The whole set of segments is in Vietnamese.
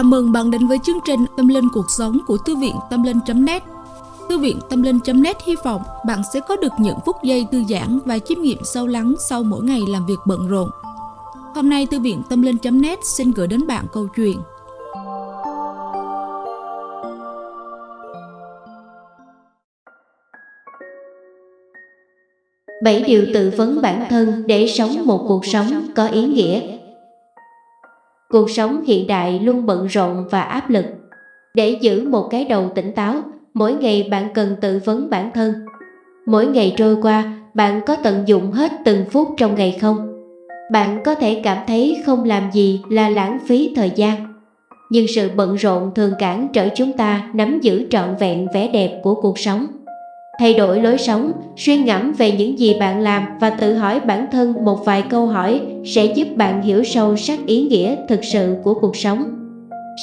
Chào mừng bạn đến với chương trình Tâm Linh Cuộc Sống của Thư viện Tâm Linh.net Thư viện Tâm Linh.net hy vọng bạn sẽ có được những phút giây thư giãn và chiêm nghiệm sâu lắng sau mỗi ngày làm việc bận rộn. Hôm nay, Thư viện Tâm Linh.net xin gửi đến bạn câu chuyện. Bảy điều tự vấn bản thân để sống một cuộc sống có ý nghĩa. Cuộc sống hiện đại luôn bận rộn và áp lực. Để giữ một cái đầu tỉnh táo, mỗi ngày bạn cần tự vấn bản thân. Mỗi ngày trôi qua, bạn có tận dụng hết từng phút trong ngày không? Bạn có thể cảm thấy không làm gì là lãng phí thời gian. Nhưng sự bận rộn thường cản trở chúng ta nắm giữ trọn vẹn vẻ đẹp của cuộc sống. Thay đổi lối sống, suy ngẫm về những gì bạn làm và tự hỏi bản thân một vài câu hỏi sẽ giúp bạn hiểu sâu sắc ý nghĩa thực sự của cuộc sống.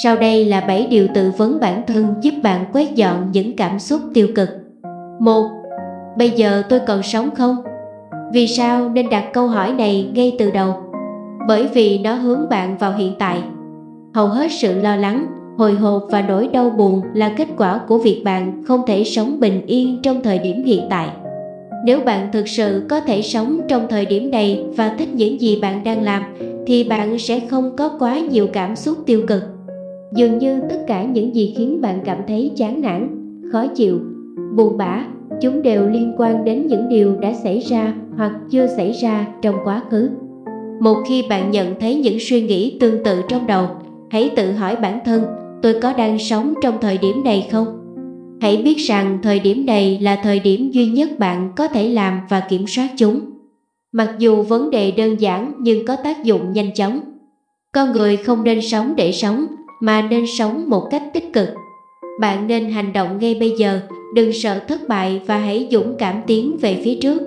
Sau đây là 7 điều tự vấn bản thân giúp bạn quét dọn những cảm xúc tiêu cực. 1. Bây giờ tôi còn sống không? Vì sao nên đặt câu hỏi này ngay từ đầu? Bởi vì nó hướng bạn vào hiện tại. Hầu hết sự lo lắng, hồi hộp và nỗi đau buồn là kết quả của việc bạn không thể sống bình yên trong thời điểm hiện tại. Nếu bạn thực sự có thể sống trong thời điểm này và thích những gì bạn đang làm thì bạn sẽ không có quá nhiều cảm xúc tiêu cực. Dường như tất cả những gì khiến bạn cảm thấy chán nản, khó chịu, buồn bã, chúng đều liên quan đến những điều đã xảy ra hoặc chưa xảy ra trong quá khứ. Một khi bạn nhận thấy những suy nghĩ tương tự trong đầu, hãy tự hỏi bản thân tôi có đang sống trong thời điểm này không? Hãy biết rằng thời điểm này là thời điểm duy nhất bạn có thể làm và kiểm soát chúng. Mặc dù vấn đề đơn giản nhưng có tác dụng nhanh chóng. Con người không nên sống để sống mà nên sống một cách tích cực. Bạn nên hành động ngay bây giờ, đừng sợ thất bại và hãy dũng cảm tiến về phía trước.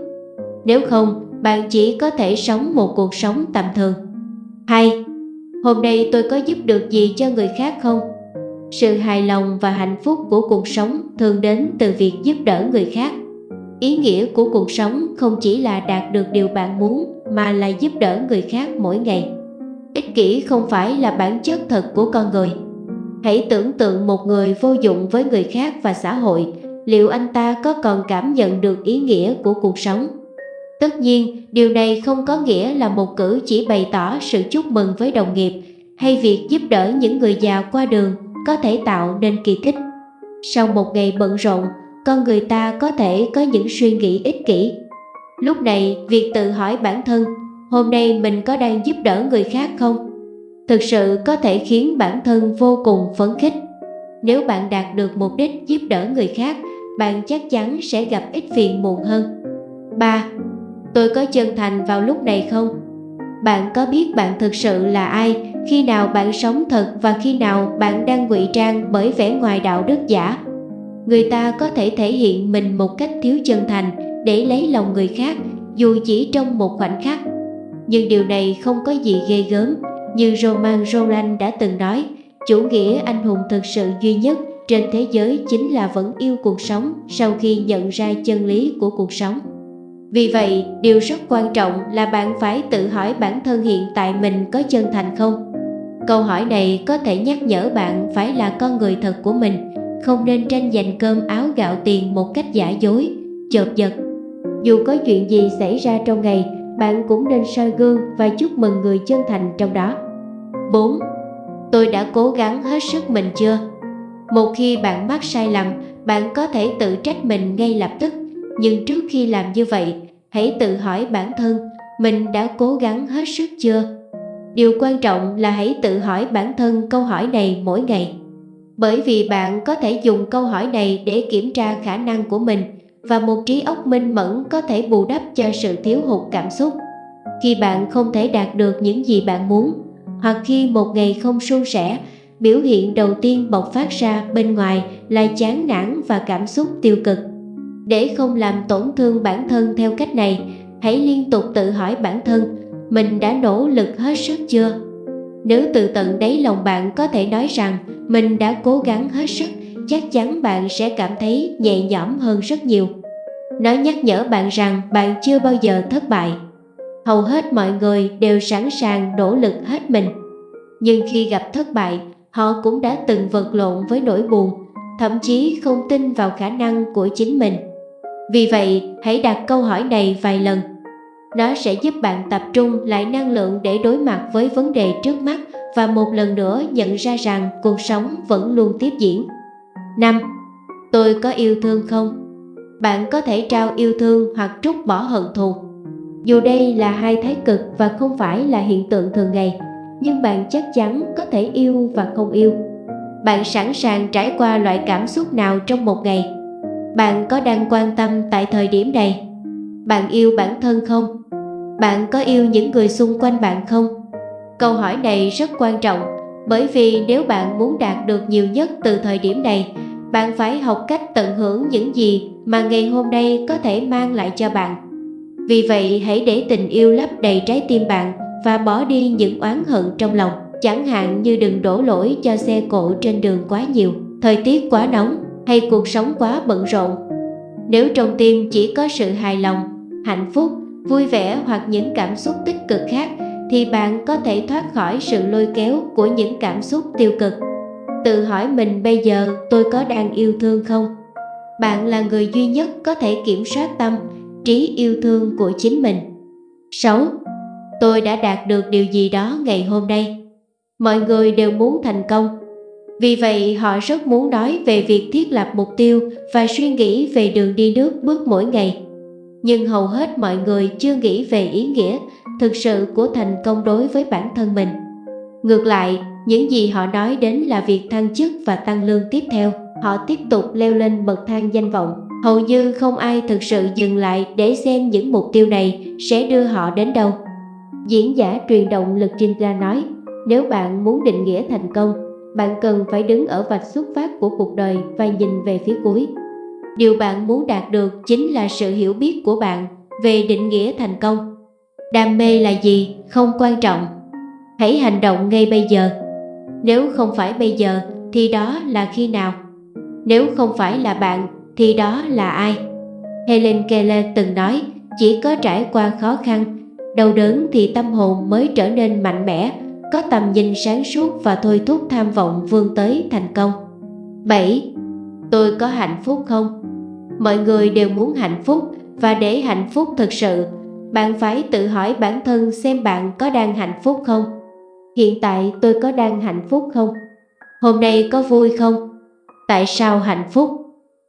Nếu không, bạn chỉ có thể sống một cuộc sống tầm thường. 2. Hôm nay tôi có giúp được gì cho người khác không? Sự hài lòng và hạnh phúc của cuộc sống thường đến từ việc giúp đỡ người khác. Ý nghĩa của cuộc sống không chỉ là đạt được điều bạn muốn, mà là giúp đỡ người khác mỗi ngày. Ích kỷ không phải là bản chất thật của con người. Hãy tưởng tượng một người vô dụng với người khác và xã hội, liệu anh ta có còn cảm nhận được ý nghĩa của cuộc sống? Tất nhiên, điều này không có nghĩa là một cử chỉ bày tỏ sự chúc mừng với đồng nghiệp hay việc giúp đỡ những người già qua đường có thể tạo nên kỳ tích. Sau một ngày bận rộn, con người ta có thể có những suy nghĩ ích kỷ. Lúc này, việc tự hỏi bản thân, hôm nay mình có đang giúp đỡ người khác không? Thực sự có thể khiến bản thân vô cùng phấn khích. Nếu bạn đạt được mục đích giúp đỡ người khác, bạn chắc chắn sẽ gặp ít phiền muộn hơn. 3. Tôi có chân thành vào lúc này không? Bạn có biết bạn thực sự là ai khi nào bạn sống thật và khi nào bạn đang ngụy trang bởi vẻ ngoài đạo đức giả, người ta có thể thể hiện mình một cách thiếu chân thành để lấy lòng người khác, dù chỉ trong một khoảnh khắc. Nhưng điều này không có gì ghê gớm, như Roman Roland đã từng nói, chủ nghĩa anh hùng thực sự duy nhất trên thế giới chính là vẫn yêu cuộc sống sau khi nhận ra chân lý của cuộc sống. Vì vậy, điều rất quan trọng là bạn phải tự hỏi bản thân hiện tại mình có chân thành không? Câu hỏi này có thể nhắc nhở bạn phải là con người thật của mình, không nên tranh giành cơm áo gạo tiền một cách giả dối, chợt giật. Dù có chuyện gì xảy ra trong ngày, bạn cũng nên soi gương và chúc mừng người chân thành trong đó. 4. Tôi đã cố gắng hết sức mình chưa? Một khi bạn mắc sai lầm, bạn có thể tự trách mình ngay lập tức, nhưng trước khi làm như vậy, hãy tự hỏi bản thân mình đã cố gắng hết sức chưa? Điều quan trọng là hãy tự hỏi bản thân câu hỏi này mỗi ngày. Bởi vì bạn có thể dùng câu hỏi này để kiểm tra khả năng của mình và một trí óc minh mẫn có thể bù đắp cho sự thiếu hụt cảm xúc. Khi bạn không thể đạt được những gì bạn muốn, hoặc khi một ngày không suôn sẻ, biểu hiện đầu tiên bộc phát ra bên ngoài là chán nản và cảm xúc tiêu cực. Để không làm tổn thương bản thân theo cách này, hãy liên tục tự hỏi bản thân mình đã nỗ lực hết sức chưa? Nếu từ tận đáy lòng bạn có thể nói rằng mình đã cố gắng hết sức, chắc chắn bạn sẽ cảm thấy nhẹ nhõm hơn rất nhiều. Nó nhắc nhở bạn rằng bạn chưa bao giờ thất bại. Hầu hết mọi người đều sẵn sàng nỗ lực hết mình. Nhưng khi gặp thất bại, họ cũng đã từng vật lộn với nỗi buồn, thậm chí không tin vào khả năng của chính mình. Vì vậy, hãy đặt câu hỏi này vài lần. Nó sẽ giúp bạn tập trung lại năng lượng để đối mặt với vấn đề trước mắt và một lần nữa nhận ra rằng cuộc sống vẫn luôn tiếp diễn. 5. Tôi có yêu thương không? Bạn có thể trao yêu thương hoặc trút bỏ hận thù. Dù đây là hai thái cực và không phải là hiện tượng thường ngày, nhưng bạn chắc chắn có thể yêu và không yêu. Bạn sẵn sàng trải qua loại cảm xúc nào trong một ngày? Bạn có đang quan tâm tại thời điểm này? Bạn yêu bản thân không? Bạn có yêu những người xung quanh bạn không? Câu hỏi này rất quan trọng bởi vì nếu bạn muốn đạt được nhiều nhất từ thời điểm này, bạn phải học cách tận hưởng những gì mà ngày hôm nay có thể mang lại cho bạn. Vì vậy hãy để tình yêu lấp đầy trái tim bạn và bỏ đi những oán hận trong lòng. Chẳng hạn như đừng đổ lỗi cho xe cộ trên đường quá nhiều, thời tiết quá nóng hay cuộc sống quá bận rộn. Nếu trong tim chỉ có sự hài lòng, hạnh phúc, vui vẻ hoặc những cảm xúc tích cực khác thì bạn có thể thoát khỏi sự lôi kéo của những cảm xúc tiêu cực. Tự hỏi mình bây giờ tôi có đang yêu thương không? Bạn là người duy nhất có thể kiểm soát tâm, trí yêu thương của chính mình. 6. Tôi đã đạt được điều gì đó ngày hôm nay. Mọi người đều muốn thành công. Vì vậy họ rất muốn nói về việc thiết lập mục tiêu và suy nghĩ về đường đi nước bước mỗi ngày. Nhưng hầu hết mọi người chưa nghĩ về ý nghĩa thực sự của thành công đối với bản thân mình. Ngược lại, những gì họ nói đến là việc thăng chức và tăng lương tiếp theo. Họ tiếp tục leo lên bậc thang danh vọng. Hầu như không ai thực sự dừng lại để xem những mục tiêu này sẽ đưa họ đến đâu. Diễn giả truyền động lực Chinta nói, nếu bạn muốn định nghĩa thành công, bạn cần phải đứng ở vạch xuất phát của cuộc đời và nhìn về phía cuối. Điều bạn muốn đạt được chính là sự hiểu biết của bạn về định nghĩa thành công. Đam mê là gì không quan trọng. Hãy hành động ngay bây giờ. Nếu không phải bây giờ thì đó là khi nào? Nếu không phải là bạn thì đó là ai? Helen Keller từng nói chỉ có trải qua khó khăn, đau đớn thì tâm hồn mới trở nên mạnh mẽ, có tầm nhìn sáng suốt và thôi thúc tham vọng vươn tới thành công. 7. Tôi có hạnh phúc không? Mọi người đều muốn hạnh phúc và để hạnh phúc thực sự, bạn phải tự hỏi bản thân xem bạn có đang hạnh phúc không? Hiện tại tôi có đang hạnh phúc không? Hôm nay có vui không? Tại sao hạnh phúc?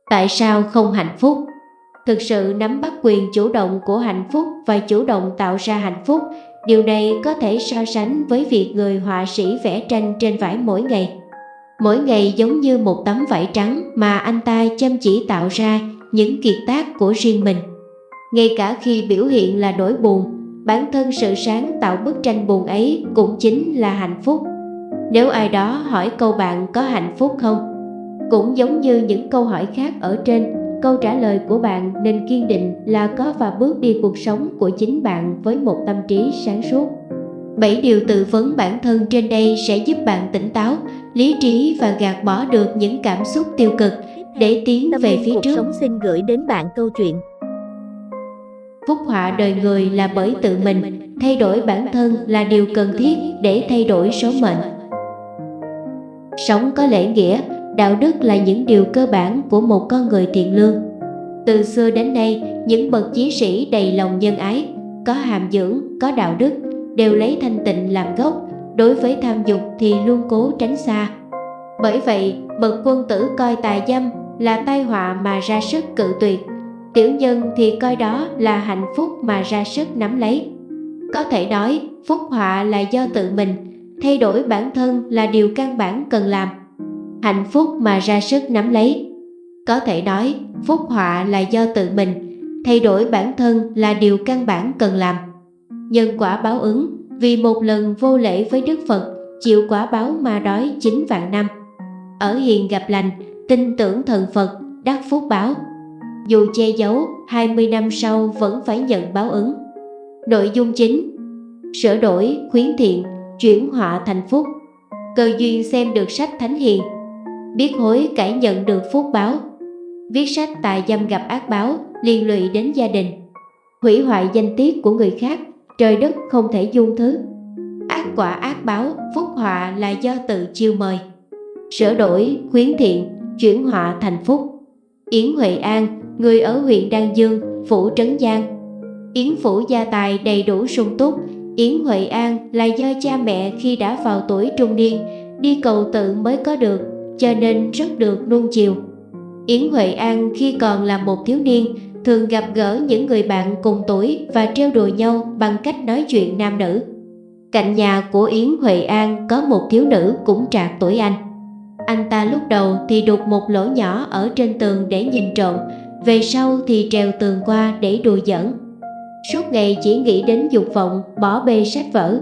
Tại sao không hạnh phúc? Thực sự nắm bắt quyền chủ động của hạnh phúc và chủ động tạo ra hạnh phúc, điều này có thể so sánh với việc người họa sĩ vẽ tranh trên vải mỗi ngày. Mỗi ngày giống như một tấm vải trắng mà anh ta chăm chỉ tạo ra những kiệt tác của riêng mình. Ngay cả khi biểu hiện là nỗi buồn, bản thân sự sáng tạo bức tranh buồn ấy cũng chính là hạnh phúc. Nếu ai đó hỏi câu bạn có hạnh phúc không? Cũng giống như những câu hỏi khác ở trên, câu trả lời của bạn nên kiên định là có và bước đi cuộc sống của chính bạn với một tâm trí sáng suốt. 7 điều tự vấn bản thân trên đây sẽ giúp bạn tỉnh táo, lý trí và gạt bỏ được những cảm xúc tiêu cực để tiến về phía trước. Sống xin gửi đến bạn câu chuyện. Phúc họa đời người là bởi tự mình, thay đổi bản thân là điều cần thiết để thay đổi số mệnh. Sống có lễ nghĩa, đạo đức là những điều cơ bản của một con người thiện lương. Từ xưa đến nay, những bậc chí sĩ đầy lòng nhân ái, có hàm dưỡng, có đạo đức, đều lấy thanh tịnh làm gốc, đối với tham dục thì luôn cố tránh xa. Bởi vậy, bậc quân tử coi tà dâm là tai họa mà ra sức cự tuyệt, tiểu nhân thì coi đó là hạnh phúc mà ra sức nắm lấy. Có thể nói, phúc họa là do tự mình, thay đổi bản thân là điều căn bản cần làm. Hạnh phúc mà ra sức nắm lấy. Có thể nói, phúc họa là do tự mình, thay đổi bản thân là điều căn bản cần làm. Nhân quả báo ứng, vì một lần vô lễ với Đức Phật, chịu quả báo mà đói 9 vạn năm. Ở hiền gặp lành, tin tưởng thần Phật, đắc phúc báo. Dù che giấu, 20 năm sau vẫn phải nhận báo ứng. Nội dung chính Sửa đổi, khuyến thiện, chuyển họa thành phúc. Cơ duyên xem được sách Thánh Hiền. Biết hối cải nhận được phúc báo. Viết sách tài dâm gặp ác báo, liên lụy đến gia đình. Hủy hoại danh tiết của người khác, trời đất không thể dung thứ. Ác quả ác báo, phúc họa là do tự chiêu mời. sửa đổi, khuyến thiện, chuyển họa thành phúc. Yến Huệ An, người ở huyện Đan Dương, phủ Trấn Giang. Yến phủ gia tài đầy đủ sung túc. Yến Huệ An là do cha mẹ khi đã vào tuổi trung niên, đi cầu tự mới có được, cho nên rất được nuông chiều. Yến Huệ An khi còn là một thiếu niên, thường gặp gỡ những người bạn cùng tuổi và trêu đùa nhau bằng cách nói chuyện nam nữ. Cạnh nhà của Yến Huệ An có một thiếu nữ cũng trạc tuổi anh. Anh ta lúc đầu thì đục một lỗ nhỏ ở trên tường để nhìn trộm, về sau thì trèo tường qua để đùa giỡn. Suốt ngày chỉ nghĩ đến dục vọng, bỏ bê sách vở.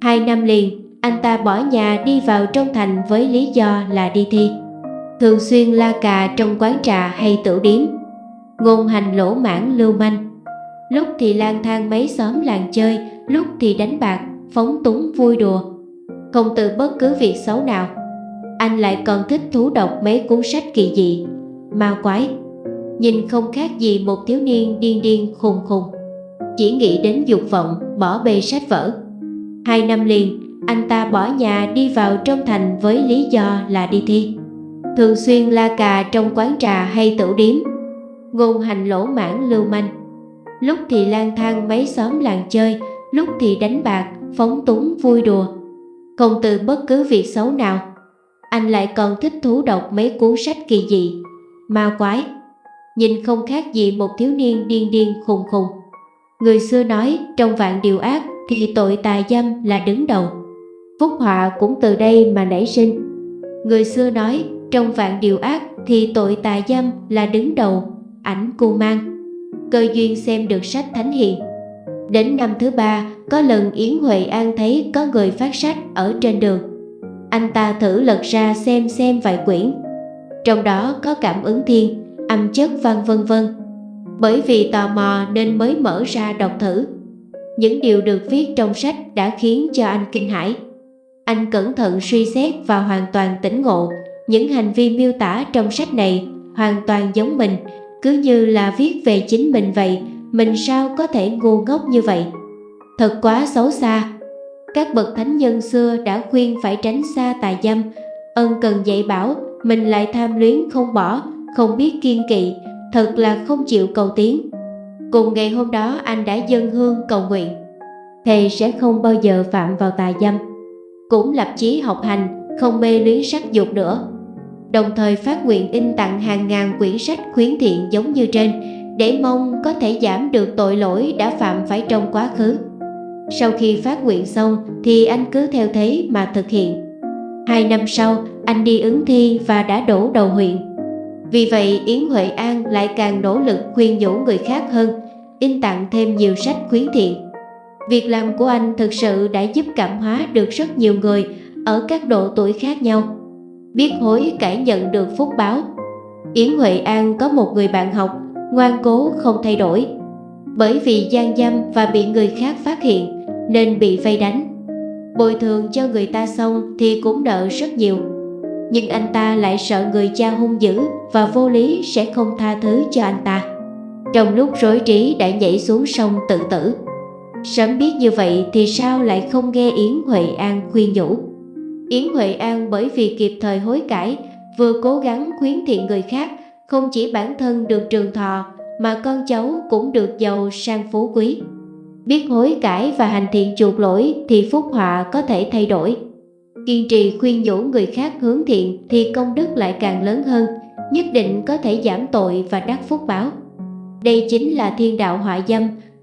Hai năm liền, anh ta bỏ nhà đi vào trong thành với lý do là đi thi. Thường xuyên la cà trong quán trà hay tửu điếm. Ngôn hành lỗ mãn lưu manh. Lúc thì lang thang mấy xóm làng chơi, lúc thì đánh bạc, phóng túng vui đùa. Không từ bất cứ việc xấu nào. Anh lại còn thích thú đọc mấy cuốn sách kỳ dị, ma quái. Nhìn không khác gì một thiếu niên điên điên khùng khùng. Chỉ nghĩ đến dục vọng, bỏ bê sách vở. Hai năm liền, anh ta bỏ nhà đi vào trong thành với lý do là đi thi. Thường xuyên la cà trong quán trà hay tửu điếm. Ngôn hành lỗ mãn lưu manh. Lúc thì lang thang mấy xóm làng chơi, lúc thì đánh bạc, phóng túng vui đùa. Không từ bất cứ việc xấu nào. Anh lại còn thích thú đọc mấy cuốn sách kỳ dị, ma quái. Nhìn không khác gì một thiếu niên điên điên khùng khùng. Người xưa nói trong vạn điều ác thì tội tà dâm là đứng đầu. Phúc họa cũng từ đây mà nảy sinh. Người xưa nói trong vạn điều ác thì tội tà dâm là đứng đầu, ảnh cu mang. Cơ duyên xem được sách thánh hiền. Đến năm thứ ba, có lần Yến Huệ An thấy có người phát sách ở trên đường. Anh ta thử lật ra xem xem vài quyển. Trong đó có cảm ứng thiên, âm chất văn vân vân. Bởi vì tò mò nên mới mở ra đọc thử. Những điều được viết trong sách đã khiến cho anh kinh hãi. Anh cẩn thận suy xét và hoàn toàn tỉnh ngộ những hành vi miêu tả trong sách này hoàn toàn giống mình, cứ như là viết về chính mình vậy, mình sao có thể ngu ngốc như vậy? Thật quá xấu xa. Các bậc thánh nhân xưa đã khuyên phải tránh xa tà dâm, ân cần dạy bảo, mình lại tham luyến không bỏ, không biết kiên kỵ, thật là không chịu cầu tiến. Cùng ngày hôm đó anh đã dâng hương cầu nguyện, thầy sẽ không bao giờ phạm vào tà dâm. Cũng lập chí học hành, không mê luyến sắc dục nữa đồng thời phát nguyện in tặng hàng ngàn quyển sách khuyến thiện giống như trên để mong có thể giảm được tội lỗi đã phạm phải trong quá khứ. Sau khi phát nguyện xong thì anh cứ theo thế mà thực hiện. Hai năm sau, anh đi ứng thi và đã đổ đầu huyện. Vì vậy, Yến Huệ An lại càng nỗ lực khuyên nhủ người khác hơn, in tặng thêm nhiều sách khuyến thiện. Việc làm của anh thực sự đã giúp cảm hóa được rất nhiều người ở các độ tuổi khác nhau biết hối cải nhận được phúc báo. Yến Huệ An có một người bạn học, ngoan cố không thay đổi. Bởi vì gian dâm và bị người khác phát hiện nên bị vây đánh. Bồi thường cho người ta xong thì cũng nợ rất nhiều. Nhưng anh ta lại sợ người cha hung dữ và vô lý sẽ không tha thứ cho anh ta. Trong lúc rối trí đã nhảy xuống sông tự tử. Sớm biết như vậy thì sao lại không nghe Yến Huệ An khuyên nhủ. Yến Huệ An bởi vì kịp thời hối cải, vừa cố gắng khuyến thiện người khác, không chỉ bản thân được trường thọ mà con cháu cũng được giàu sang phú quý. Biết hối cải và hành thiện chuộc lỗi thì phúc họa có thể thay đổi. Kiên trì khuyên nhủ người khác hướng thiện thì công đức lại càng lớn hơn, nhất định có thể giảm tội và đắc phúc báo. Đây chính là thiên đạo họa dâm,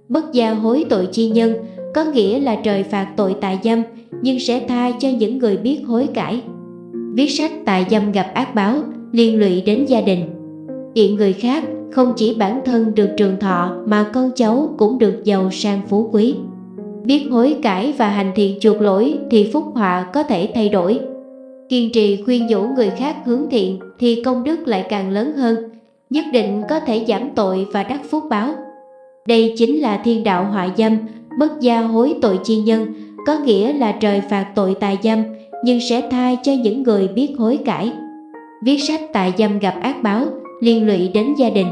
bất gia hối tội chi nhân, có nghĩa là trời phạt tội tài dâm, nhưng sẽ tha cho những người biết hối cải. Viết sách tài dâm gặp ác báo, liên lụy đến gia đình. Kiện người khác không chỉ bản thân được trường thọ mà con cháu cũng được giàu sang phú quý. Biết hối cải và hành thiện chuộc lỗi thì phúc họa có thể thay đổi. Kiên trì khuyên nhủ người khác hướng thiện thì công đức lại càng lớn hơn, nhất định có thể giảm tội và đắc phúc báo. Đây chính là thiên đạo họa dâm, bất gia hối tội chi nhân, có nghĩa là trời phạt tội tài dâm nhưng sẽ tha cho những người biết hối cải. Viết sách tài dâm gặp ác báo, liên lụy đến gia đình.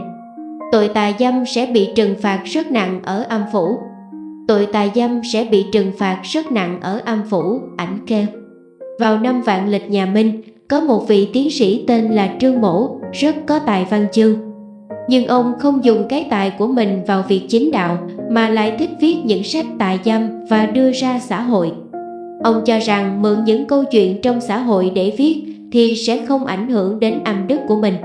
Tội tài dâm sẽ bị trừng phạt rất nặng ở âm phủ. Tội tài dâm sẽ bị trừng phạt rất nặng ở âm phủ, ảnh kêu. Vào năm vạn lịch nhà Minh, có một vị tiến sĩ tên là Trương Mổ, rất có tài văn chương. Nhưng ông không dùng cái tài của mình vào việc chính đạo, mà lại thích viết những sách tài dâm và đưa ra xã hội. Ông cho rằng mượn những câu chuyện trong xã hội để viết thì sẽ không ảnh hưởng đến âm đức của mình.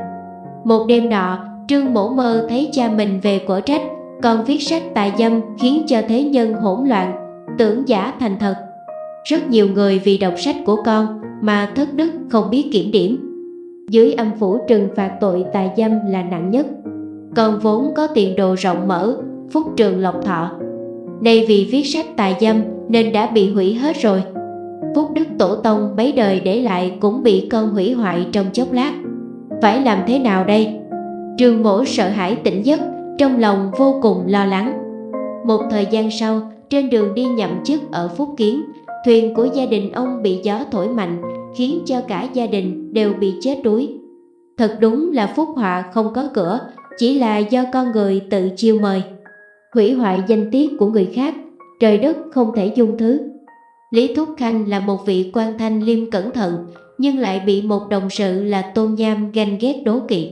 Một đêm nọ, Trương Mổ mơ thấy cha mình về của trách, còn viết sách tài dâm khiến cho thế nhân hỗn loạn, tưởng giả thành thật. Rất nhiều người vì đọc sách của con mà thất đức không biết kiểm điểm. Dưới âm phủ trừng phạt tội tài dâm là nặng nhất. Con vốn có tiền đồ rộng mở, phúc trường lộc thọ. Nay vì viết sách tài dâm nên đã bị hủy hết rồi. Phúc đức tổ tông mấy đời để lại cũng bị con hủy hoại trong chốc lát. Phải làm thế nào đây? Trương mổ sợ hãi tỉnh giấc, trong lòng vô cùng lo lắng. Một thời gian sau, trên đường đi nhậm chức ở Phúc Kiến, thuyền của gia đình ông bị gió thổi mạnh, khiến cho cả gia đình đều bị chết đuối. Thật đúng là phúc họa không có cửa, chỉ là do con người tự chiêu mời. Hủy hoại danh tiết của người khác, trời đất không thể dung thứ. Lý Thúc Khanh là một vị quan thanh liêm cẩn thận, nhưng lại bị một đồng sự là Tôn Nham ganh ghét đố kỵ.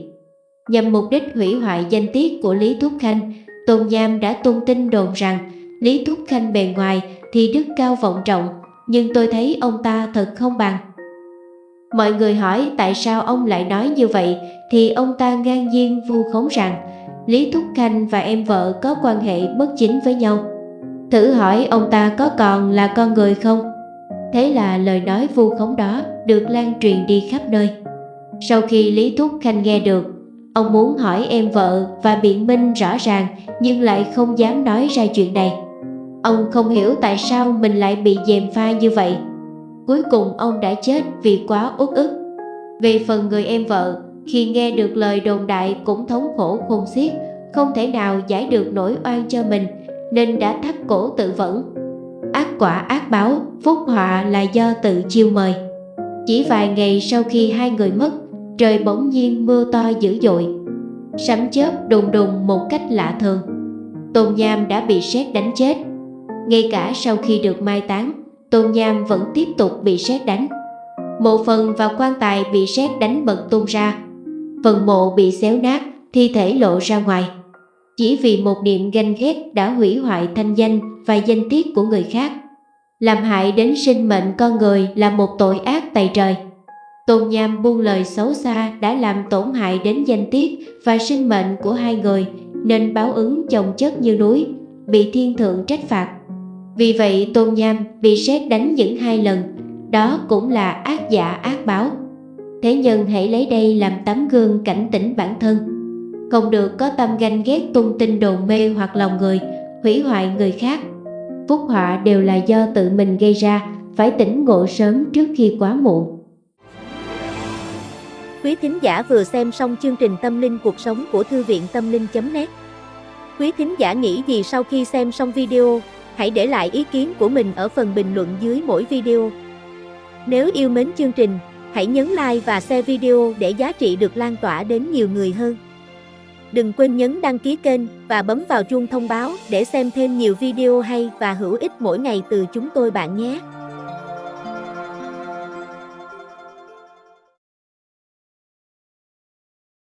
Nhằm mục đích hủy hoại danh tiết của Lý Thúc Khanh, Tôn Nham đã tung tin đồn rằng Lý Thúc Khanh bề ngoài thì đức cao vọng trọng, nhưng tôi thấy ông ta thật không bằng. Mọi người hỏi tại sao ông lại nói như vậy thì ông ta ngang nhiên vu khống rằng Lý Thúc Khanh và em vợ có quan hệ bất chính với nhau. Thử hỏi ông ta có còn là con người không? Thế là lời nói vu khống đó được lan truyền đi khắp nơi. Sau khi Lý Thúc Khanh nghe được, ông muốn hỏi em vợ và biện minh rõ ràng nhưng lại không dám nói ra chuyện này. Ông không hiểu tại sao mình lại bị dèm pha như vậy. Cuối cùng ông đã chết vì quá uất ức. Về phần người em vợ, khi nghe được lời đồn đại cũng thống khổ khôn xiết, không thể nào giải được nỗi oan cho mình nên đã thắt cổ tự vẫn. Ác quả ác báo, phúc họa là do tự chiêu mời. Chỉ vài ngày sau khi hai người mất, trời bỗng nhiên mưa to dữ dội. Sấm chớp đùng đùng một cách lạ thường. Tôn Nham đã bị sét đánh chết. Ngay cả sau khi được mai táng, Tôn Nham vẫn tiếp tục bị sét đánh. Mộ phần và quan tài bị sét đánh bật tung ra. Phần mộ bị xéo nát, thi thể lộ ra ngoài. Chỉ vì một niệm ganh ghét đã hủy hoại thanh danh và danh tiết của người khác. Làm hại đến sinh mệnh con người là một tội ác tày trời. Tôn Nham buông lời xấu xa đã làm tổn hại đến danh tiết và sinh mệnh của hai người nên báo ứng chồng chất như núi, bị thiên thượng trách phạt. Vì vậy Tôn Nham bị sét đánh những hai lần, đó cũng là ác giả ác báo. Thế nhân hãy lấy đây làm tấm gương cảnh tỉnh bản thân. Không được có tâm ganh ghét tung tin đồn mê hoặc lòng người, hủy hoại người khác. Phúc họa đều là do tự mình gây ra, phải tỉnh ngộ sớm trước khi quá muộn. Quý thính giả vừa xem xong chương trình Tâm linh cuộc sống của Thư viện Tâm linh.net Quý thính giả nghĩ gì sau khi xem xong video? Hãy để lại ý kiến của mình ở phần bình luận dưới mỗi video. Nếu yêu mến chương trình, hãy nhấn like và share video để giá trị được lan tỏa đến nhiều người hơn. Đừng quên nhấn đăng ký kênh và bấm vào chuông thông báo để xem thêm nhiều video hay và hữu ích mỗi ngày từ chúng tôi bạn nhé.